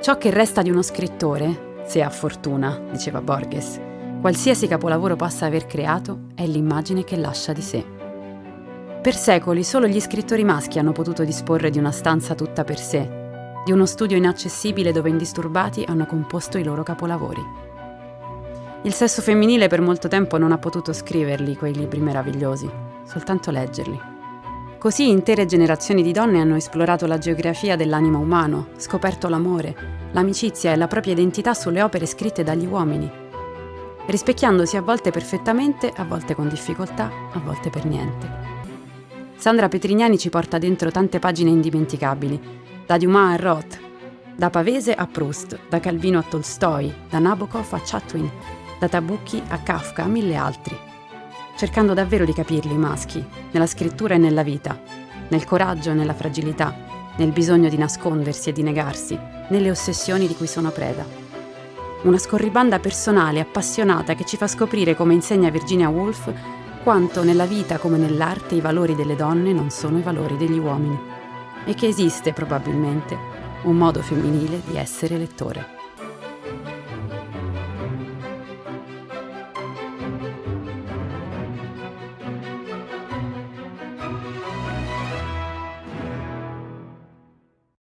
Ciò che resta di uno scrittore, se ha fortuna, diceva Borges, qualsiasi capolavoro possa aver creato, è l'immagine che lascia di sé. Per secoli solo gli scrittori maschi hanno potuto disporre di una stanza tutta per sé, di uno studio inaccessibile dove indisturbati hanno composto i loro capolavori. Il sesso femminile per molto tempo non ha potuto scriverli quei libri meravigliosi, soltanto leggerli. Così intere generazioni di donne hanno esplorato la geografia dell'animo umano, scoperto l'amore, l'amicizia e la propria identità sulle opere scritte dagli uomini, rispecchiandosi a volte perfettamente, a volte con difficoltà, a volte per niente. Sandra Petrignani ci porta dentro tante pagine indimenticabili, da Dumas a Roth, da Pavese a Proust, da Calvino a Tolstoi, da Nabokov a Chatwin, da Tabucchi a Kafka a mille altri, cercando davvero di capirli i maschi, nella scrittura e nella vita, nel coraggio e nella fragilità, nel bisogno di nascondersi e di negarsi, nelle ossessioni di cui sono preda. Una scorribanda personale, appassionata, che ci fa scoprire, come insegna Virginia Woolf, quanto nella vita come nell'arte i valori delle donne non sono i valori degli uomini e che esiste probabilmente un modo femminile di essere lettore.